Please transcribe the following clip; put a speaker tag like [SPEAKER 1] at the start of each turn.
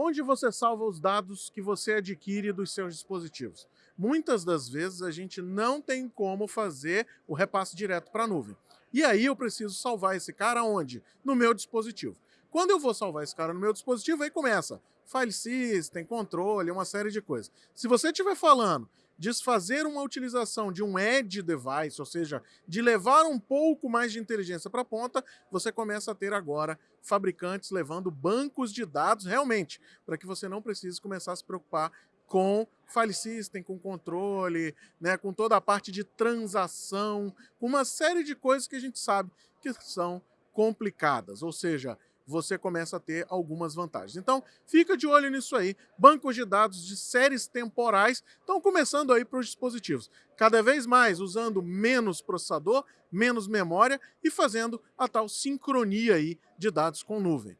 [SPEAKER 1] Onde você salva os dados que você adquire dos seus dispositivos? Muitas das vezes a gente não tem como fazer o repasse direto para a nuvem. E aí eu preciso salvar esse cara onde? No meu dispositivo. Quando eu vou salvar esse cara no meu dispositivo, aí começa file system, controle, uma série de coisas. Se você estiver falando desfazer uma utilização de um edge device, ou seja, de levar um pouco mais de inteligência para a ponta, você começa a ter agora fabricantes levando bancos de dados realmente, para que você não precise começar a se preocupar com file system, com controle, né, com toda a parte de transação, com uma série de coisas que a gente sabe que são complicadas, ou seja, você começa a ter algumas vantagens. Então, fica de olho nisso aí. Bancos de dados de séries temporais estão começando aí para os dispositivos. Cada vez mais usando menos processador, menos memória e fazendo a tal sincronia aí de dados com nuvem.